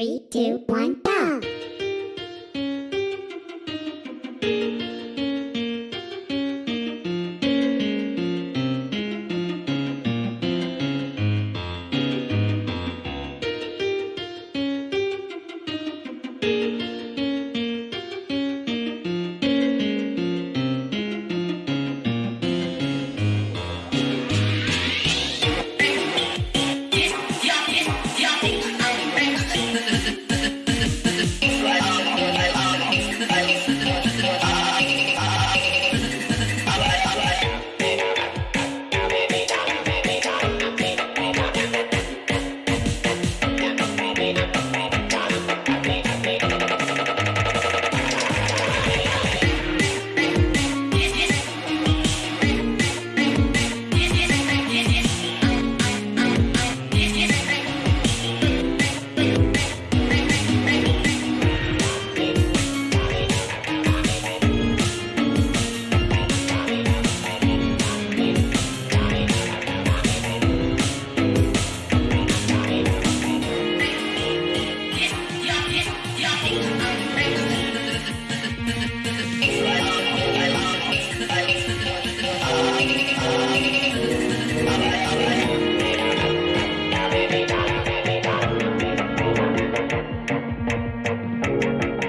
Three, two, one, go! Música